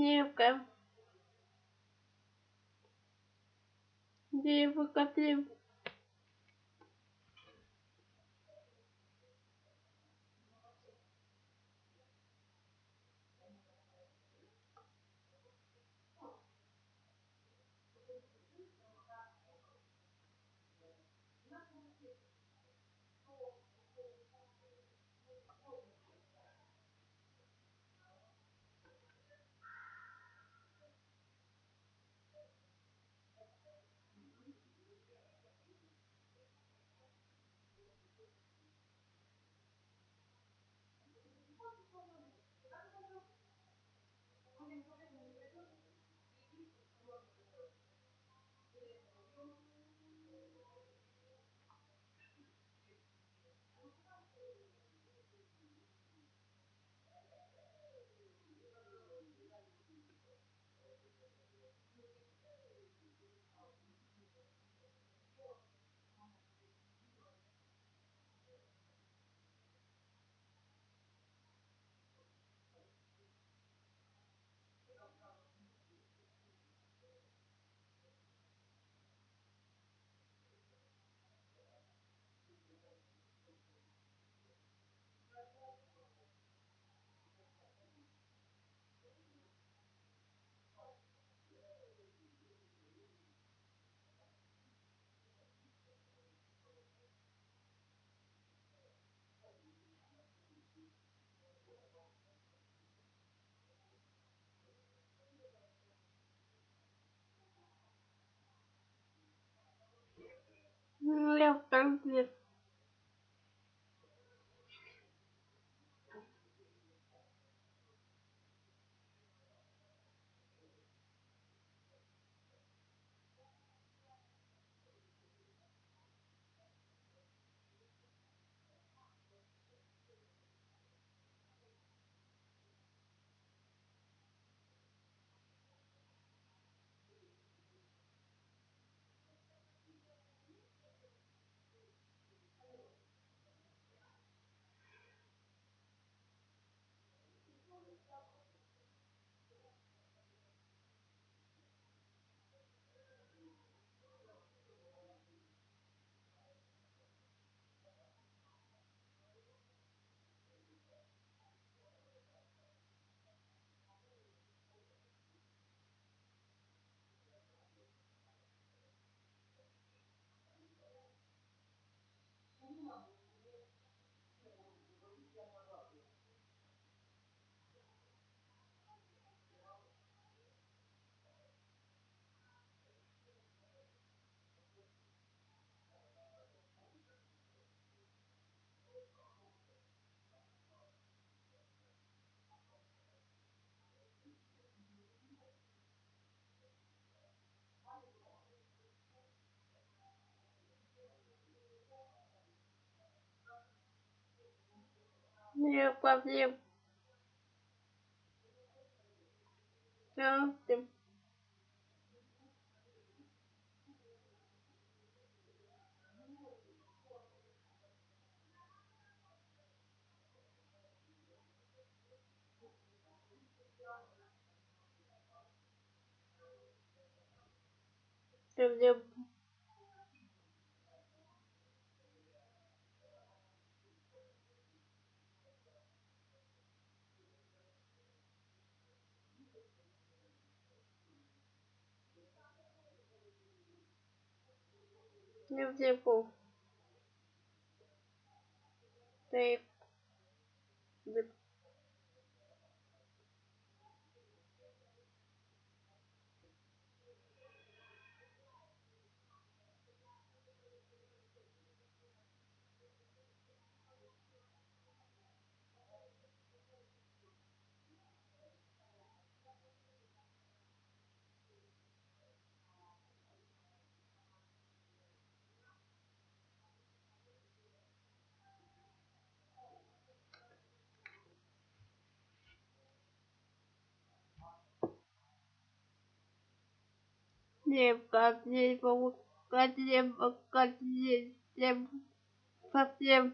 Девка. Девка, девка. börnin. Конфет. Лев конфет. Конфет. Лев. Лев niệm cảm niệm vô cảm niệm cảm niệm pháp niệm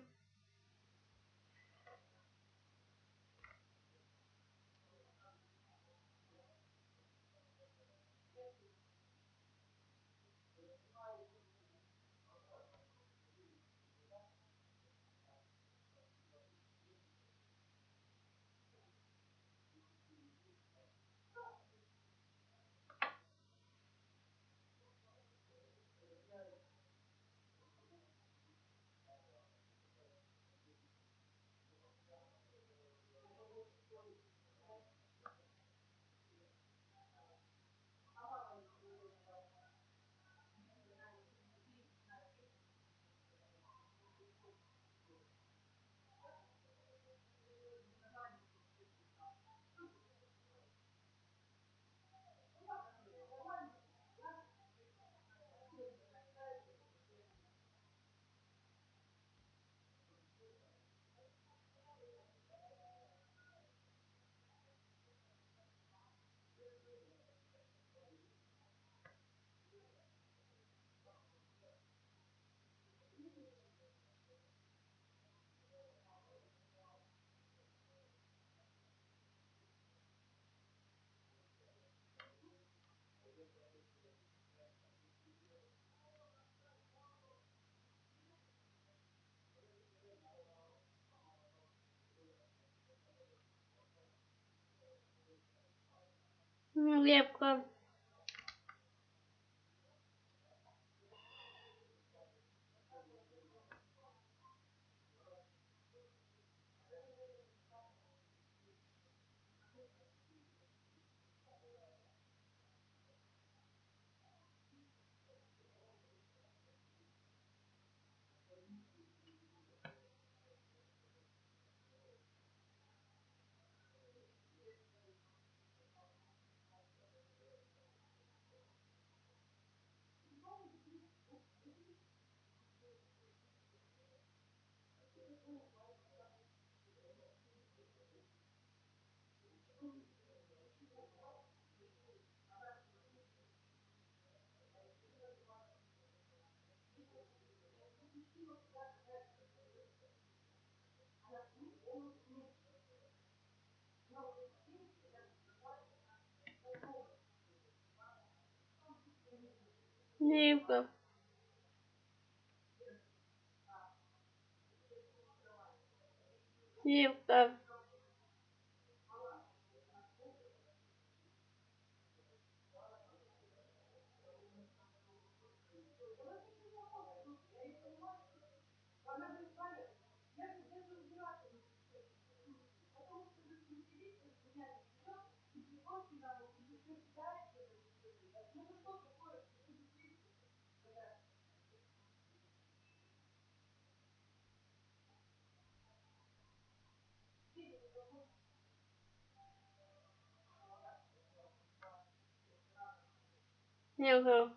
होगी आपका Nee, E tá nhiều hơn